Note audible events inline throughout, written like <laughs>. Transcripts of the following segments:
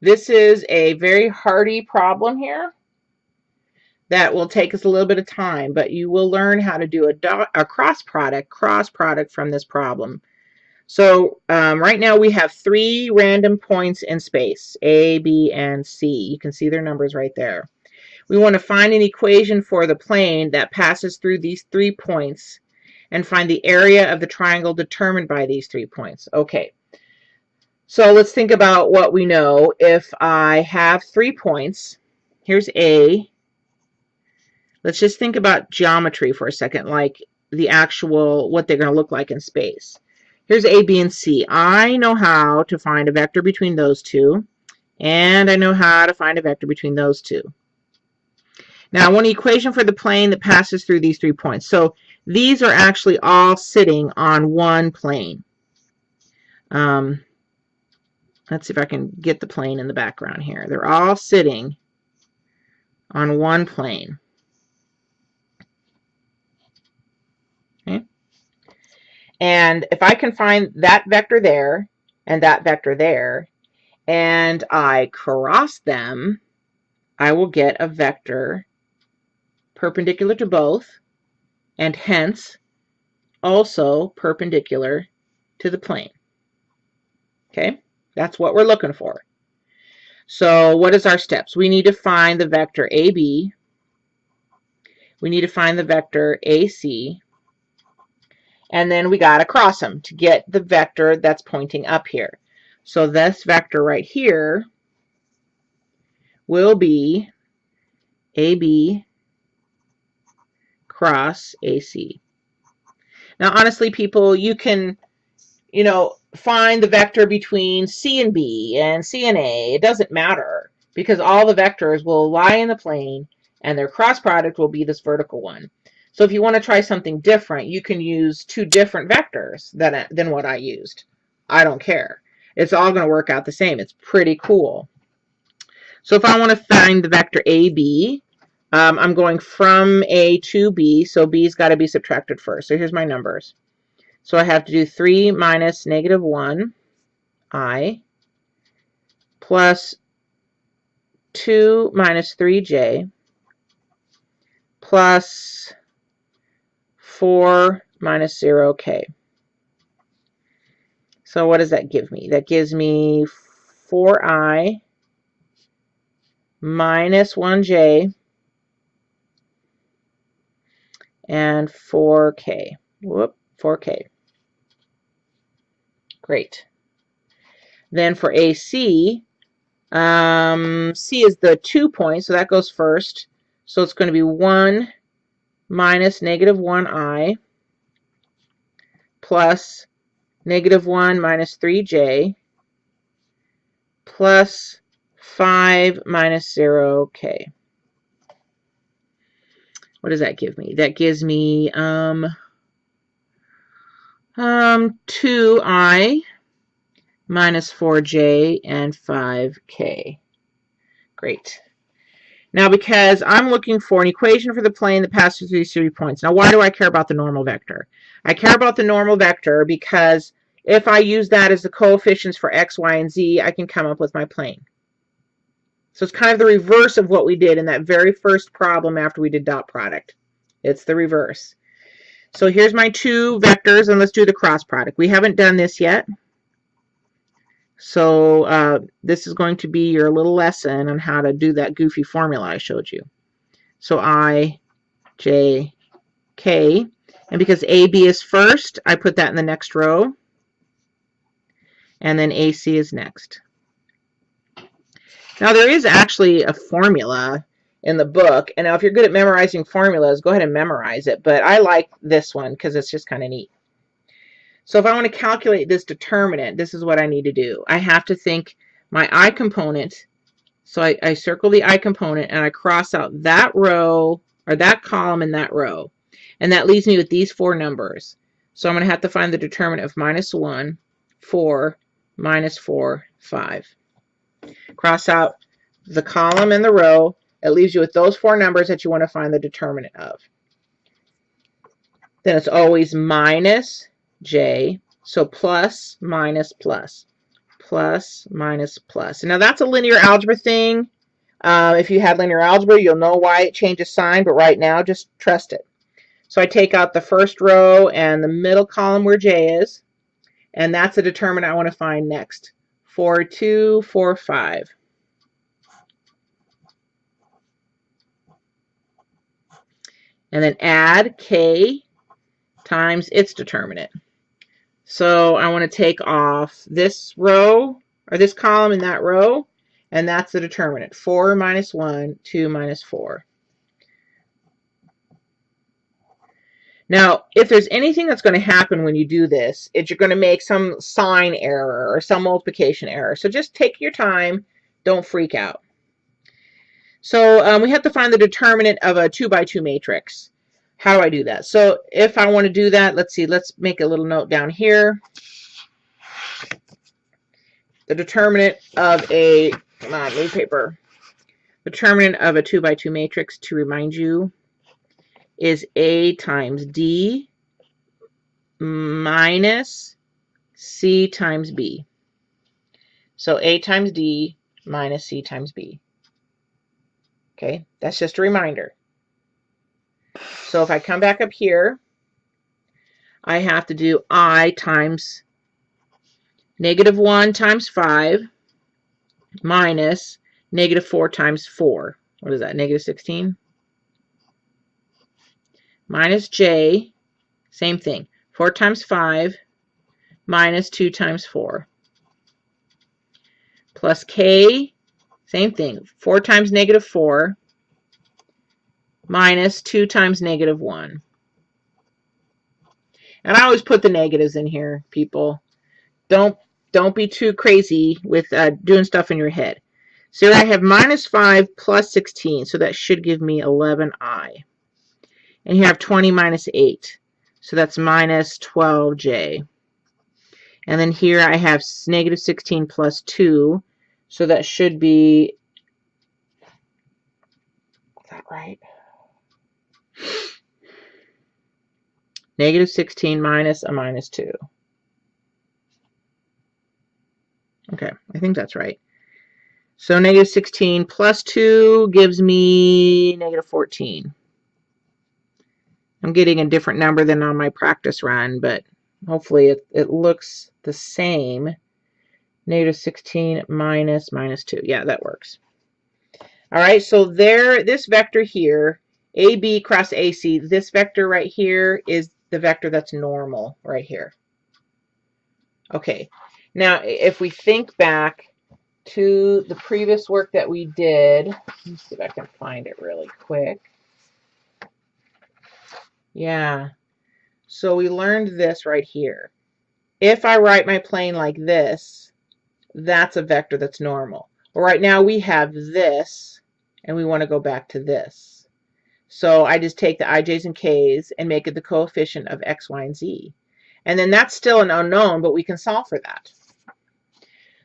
This is a very hardy problem here that will take us a little bit of time, but you will learn how to do a, a cross product, cross product from this problem. So um, right now we have three random points in space, A, B, and C. You can see their numbers right there. We want to find an equation for the plane that passes through these three points and find the area of the triangle determined by these three points. Okay, so let's think about what we know. If I have three points, here's A. Let's just think about geometry for a second, like the actual, what they're going to look like in space. Here's A, B, and C. I know how to find a vector between those two, and I know how to find a vector between those two. Now, I want an equation for the plane that passes through these three points. So these are actually all sitting on one plane. Um, let's see if I can get the plane in the background here. They're all sitting on one plane. Okay. And if I can find that vector there and that vector there, and I cross them, I will get a vector perpendicular to both, and hence also perpendicular to the plane. Okay, that's what we're looking for. So what is our steps? We need to find the vector AB. We need to find the vector AC and then we got to cross them to get the vector that's pointing up here. So this vector right here will be AB cross AC. Now, honestly, people, you can, you know, find the vector between C and B and C and A. It doesn't matter because all the vectors will lie in the plane and their cross product will be this vertical one. So if you want to try something different, you can use two different vectors than, than what I used. I don't care. It's all going to work out the same. It's pretty cool. So if I want to find the vector AB, um, I'm going from A to B, so B's got to be subtracted first. So here's my numbers. So I have to do 3 minus negative 1, I, plus 2 minus 3j, plus 4 minus 0k. So what does that give me? That gives me 4i minus 1j and 4k. Whoop, 4k. Great. Then for AC, um, C is the two points, so that goes first. So it's going to be 1 minus negative 1i plus negative 1 minus 3j plus 5 minus 0k. What does that give me? That gives me um, um, 2i minus 4j and 5k. Great. Now, because I'm looking for an equation for the plane that passes through these three points. Now, why do I care about the normal vector? I care about the normal vector because if I use that as the coefficients for x, y, and z, I can come up with my plane. So it's kind of the reverse of what we did in that very first problem after we did dot product. It's the reverse. So here's my two vectors, and let's do the cross product. We haven't done this yet. So uh, this is going to be your little lesson on how to do that goofy formula I showed you. So I, J, K, and because AB is first, I put that in the next row. And then AC is next. Now there is actually a formula in the book. And now if you're good at memorizing formulas, go ahead and memorize it. But I like this one because it's just kind of neat. So if I want to calculate this determinant, this is what I need to do. I have to think my I component. So I, I circle the I component and I cross out that row or that column in that row. And that leaves me with these four numbers. So I'm going to have to find the determinant of minus 1, 4, minus 4, 5. Cross out the column and the row. It leaves you with those four numbers that you want to find the determinant of. Then it's always minus j, so plus, minus, plus. plus minus plus. Now that's a linear algebra thing. Uh, if you had linear algebra, you'll know why it changes sign, but right now just trust it. So I take out the first row and the middle column where J is, and that's the determinant I want to find next. 4, 2, 4, 5. And then add K times its determinant. So I want to take off this row, or this column in that row, and that's the determinant. 4 minus 1, 2 minus 4. Now, if there's anything that's going to happen when you do this, it's you're going to make some sign error or some multiplication error. So just take your time. Don't freak out. So um, we have to find the determinant of a 2 by 2 matrix. How do I do that? So if I want to do that, let's see, let's make a little note down here. The determinant of a Come on, leave paper. The determinant of a 2 by 2 matrix, to remind you, is A times D minus C times B. So A times D minus C times B. Okay, that's just a reminder. So if I come back up here, I have to do I times negative 1 times 5 minus negative 4 times 4. What is that, negative 16? Minus j, same thing, 4 times 5 minus 2 times 4. Plus k, same thing, 4 times negative 4 minus 2 times negative 1. And I always put the negatives in here, people. Don't don't be too crazy with uh, doing stuff in your head. So I have minus 5 plus 16, so that should give me 11i. And here I have 20 minus 8, so that's minus 12j. And then here I have negative 16 plus 2, so that should be, is that right? Negative 16 minus a minus 2. Okay, I think that's right. So negative 16 plus 2 gives me negative 14. I'm getting a different number than on my practice run, but hopefully it, it looks the same. Negative 16 minus minus 2. Yeah, that works. All right, so there, this vector here, AB cross AC, this vector right here is the vector that's normal right here. Okay, now, if we think back to the previous work that we did, let me see if I can find it really quick. Yeah, so we learned this right here. If I write my plane like this, that's a vector that's normal. Well, right now we have this, and we want to go back to this. So I just take the ij's and k's and make it the coefficient of x, y, and z. And then that's still an unknown, but we can solve for that.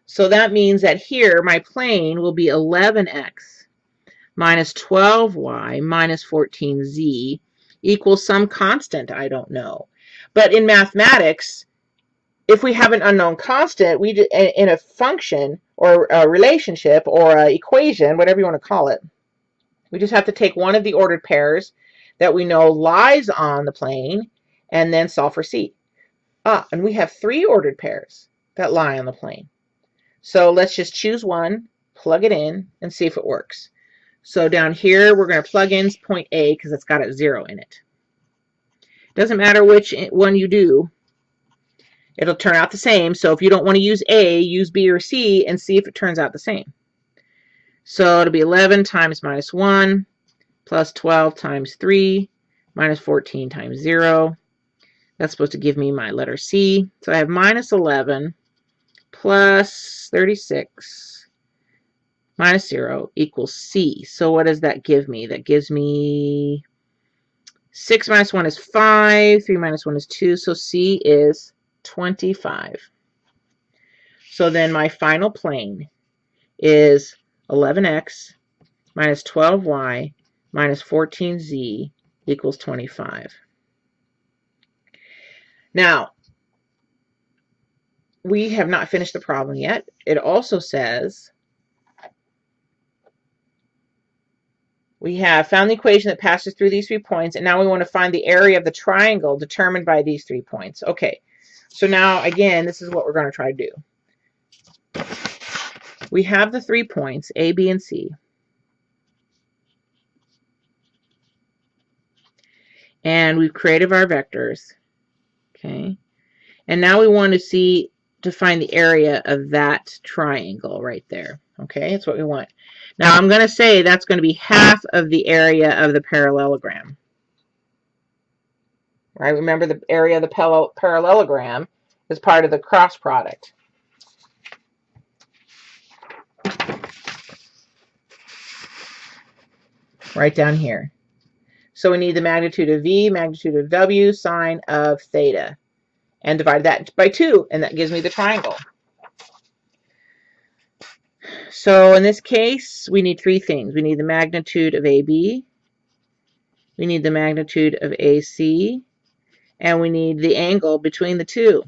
So that means that here my plane will be 11x minus 12y minus 14z equals some constant I don't know. But in mathematics, if we have an unknown constant, we in a function or a relationship or an equation, whatever you want to call it, we just have to take one of the ordered pairs that we know lies on the plane and then solve for c. Ah, and we have three ordered pairs that lie on the plane. So let's just choose one, plug it in, and see if it works. So down here, we're going to plug in point A because it's got a zero in it. Doesn't matter which one you do, it'll turn out the same. So if you don't want to use A, use B or C and see if it turns out the same. So it'll be 11 times minus 1 plus 12 times 3 minus 14 times 0. That's supposed to give me my letter C. So I have minus 11 plus 36 minus 0 equals C. So what does that give me? That gives me 6 minus 1 is 5, 3 minus 1 is 2, so C is 25. So then my final plane is 11x minus 12y minus 14z equals 25. Now, we have not finished the problem yet. It also says we have found the equation that passes through these three points, and now we want to find the area of the triangle determined by these three points. Okay, so now again, this is what we're going to try to do. We have the three points, A, B, and C. And we've created our vectors. Okay. And now we want to see to find the area of that triangle right there. Okay, that's what we want. Now I'm going to say that's going to be half of the area of the parallelogram. Right, remember the area of the parallelogram is part of the cross product. Right down here. So we need the magnitude of V, magnitude of W, sine of theta and divide that by 2, and that gives me the triangle. So in this case, we need three things. We need the magnitude of AB, we need the magnitude of AC, and we need the angle between the two.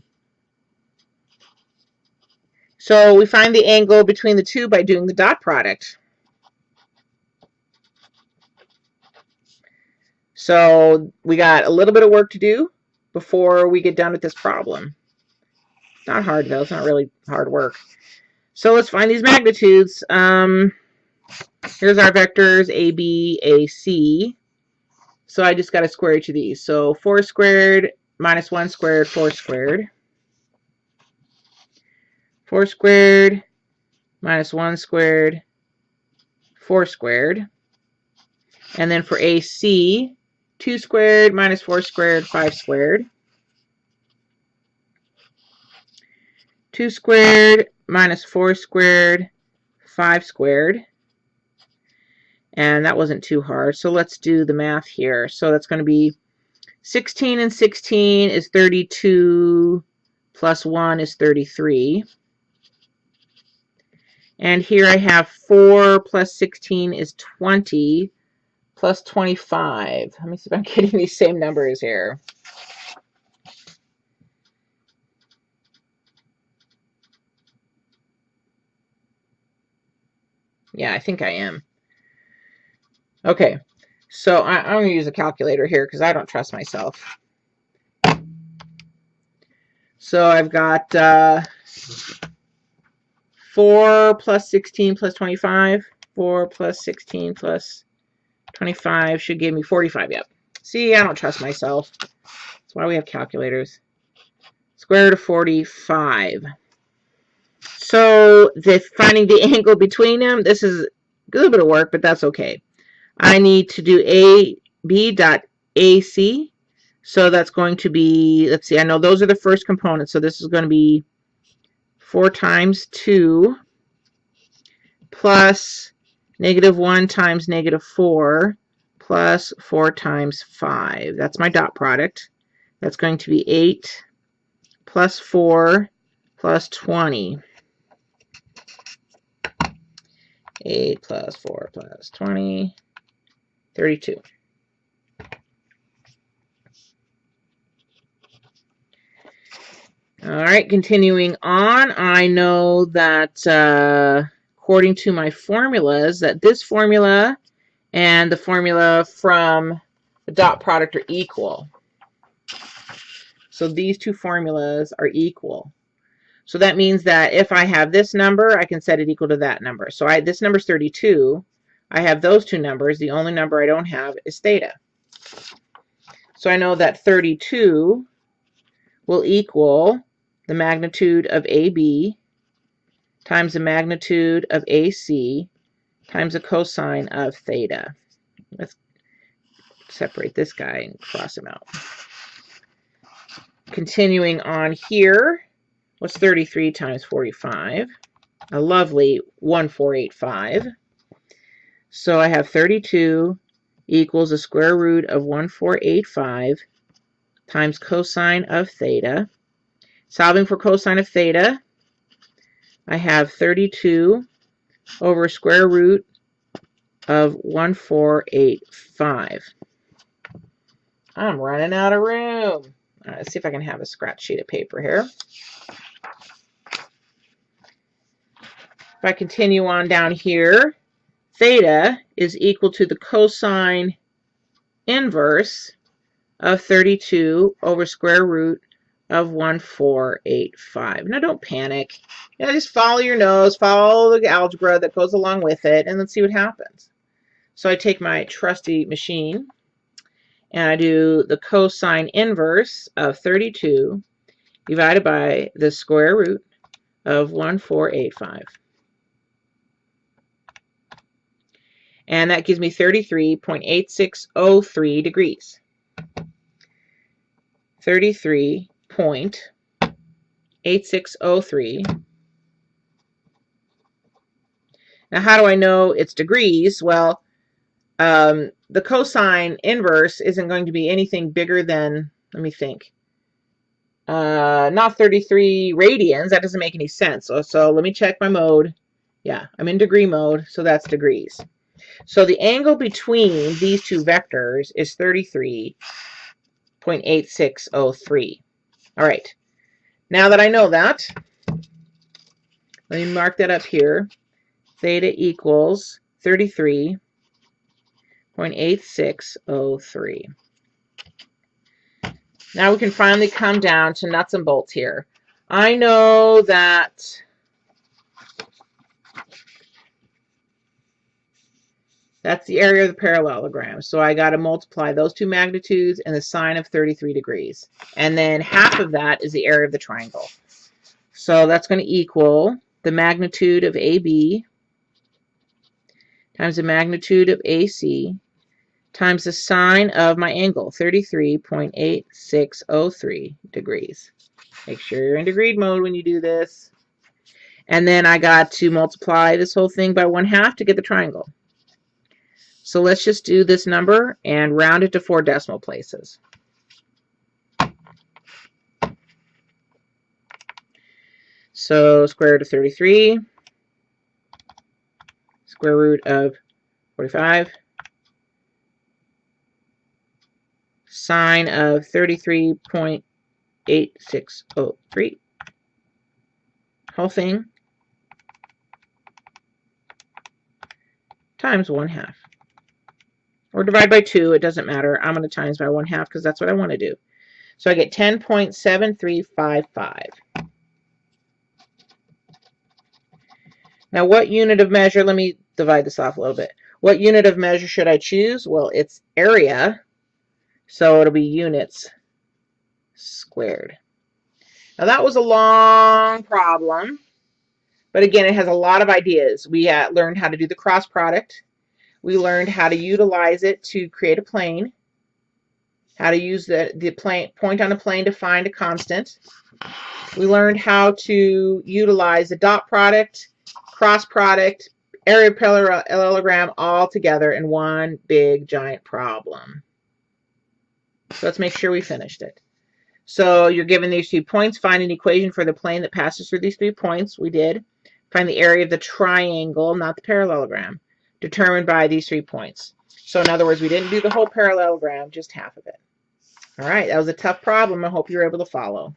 So we find the angle between the two by doing the dot product. So we got a little bit of work to do before we get done with this problem. Not hard though, it's not really hard work. So let's find these magnitudes. Um, here's our vectors A, B, A, C. So I just got to square each of these. So 4 squared minus 1 squared, 4 squared. 4 squared minus 1 squared, 4 squared. And then for AC, 2 squared minus 4 squared, 5 squared. 2 squared minus 4 squared, 5 squared. And that wasn't too hard. So let's do the math here. So that's going to be 16 and 16 is 32 plus 1 is 33. And here I have 4 plus 16 is 20 plus 25. Let me see if I'm <laughs> getting these same numbers here. Yeah, I think I am. Okay, so I, am going to use a calculator here because I don't trust myself. So I've got uh, 4 plus 16 plus 25. 4 plus 16 plus 25 should give me 45. Yep. See, I don't trust myself. That's why we have calculators. Square root of 45. So the finding the <laughs> angle between them, this is a little bit of work, but that's okay. I need to do A, B dot AC. So that's going to be, let's see, I know those are the first components. So this is going to be 4 times 2 plus negative 1 times negative 4 plus 4 times 5. That's my dot product. That's going to be 8 plus 4 plus 20. 8 plus 4 plus 20, 32. All right, continuing on, I know that uh, according to my formulas that this formula and the formula from the dot product are equal. So these two formulas are equal. So that means that if I have this number, I can set it equal to that number. So I this number is 32. I have those two numbers. The only number I don't have is theta. So I know that 32 will equal the magnitude of AB times the magnitude of AC times the cosine of theta. Let's separate this guy and cross him out. Continuing on here, what's 33 times 45? A lovely 1485. So I have 32 equals the square root of 1485 times cosine of theta. Solving for cosine of theta, I have 32 over square root of 1485. I'm running out of room. Uh, let's see if I can have a scratch sheet of paper here. If I continue on down here, theta is equal to the cosine inverse of 32 over square root of 1485. Now don't panic. You know, just follow your nose, follow the algebra that goes along with it, and let's see what happens. So I take my trusty machine and I do the cosine inverse of 32 divided by the square root of 1485. And that gives me 33.8603 degrees. 33.8603. Now, how do I know it's degrees? Well, um, the cosine inverse isn't going to be anything bigger than, let me think, uh, not 33 radians. That doesn't make any sense. So, so let me check my mode. Yeah, I'm in degree mode, so that's degrees. So the angle between these two vectors is 33.8603. All right. Now that I know that, let me mark that up here. Theta equals 33.8603. Now we can finally come down to nuts and bolts here. I know that That's the area of the parallelogram. So I got to multiply those two magnitudes and the sine of 33 degrees. And then half of that is the area of the triangle. So that's going to equal the magnitude of AB times the magnitude of AC times the sine of my angle, 33.8603 degrees. Make sure you're in degree mode when you do this. And then I got to multiply this whole thing by one half to get the triangle. So let's just do this number and round it to four decimal places. So square root of 33, square root of 45, sine of 33.8603, whole thing, times 1 half or divide by 2, it doesn't matter. I'm going to times by 1 half because that's what I want to do. So I get 10.7355. Now what unit of measure, let me divide this off a little bit. What unit of measure should I choose? Well, it's area, so it'll be units squared. Now that was a long problem, but again, it has a lot of ideas. We uh, learned how to do the cross product. We learned how to utilize it to create a plane, how to use the, the plane, point on a plane to find a constant. We learned how to utilize the dot product, cross product, area parallelogram all together in one big giant problem. So let's make sure we finished it. So you're given these two points. Find an equation for the plane that passes through these three points. We did. Find the area of the triangle, not the parallelogram determined by these three points. So in other words, we didn't do the whole parallelogram, just half of it. All right, that was a tough problem. I hope you were able to follow.